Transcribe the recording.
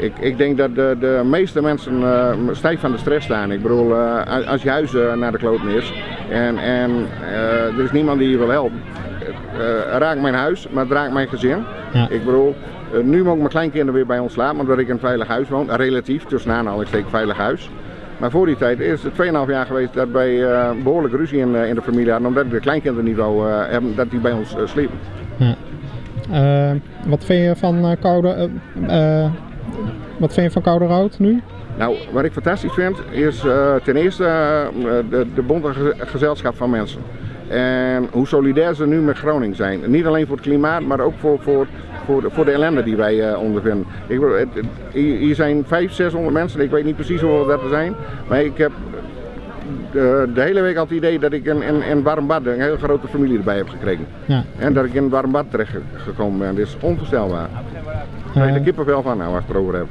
Ik, ik denk dat de, de meeste mensen uh, stijf van de stress staan. Ik bedoel, uh, als je huis uh, naar de kloten is en, en er is niemand die je wil helpen. Het raakt mijn huis, maar het raakt mijn gezin. Ja. Ik bedoel, nu mogen mijn kleinkinderen weer bij ons slapen, omdat ik in een veilig huis woon. Relatief, tussen aanhalingstekens veilig huis. Maar voor die tijd is het 2,5 jaar geweest dat wij uh, behoorlijk ruzie in, uh, in de familie hadden. Omdat de kleinkinderen niet wou uh, hebben dat die bij ons sliepen. Ja. wat vind je van koude, wat vind je van koude rood nu? Nou, wat ik fantastisch vind is ten eerste de, de bonte gezelschap van mensen. En hoe solidair ze nu met Groningen zijn. Niet alleen voor het klimaat, maar ook voor, voor, voor, de, voor de ellende die wij uh, ondervinden. Ik, het, het, hier zijn 500, 600 mensen, ik weet niet precies hoeveel dat er zijn. Maar ik heb de, de hele week al het idee dat ik in, in, in warm bad een hele grote familie erbij heb gekregen. Ja. En dat ik in een warm bad terecht gekomen ben. Dat is onvoorstelbaar. Daar uh, heb ik er kippenvel van nou, als ik het erover heb.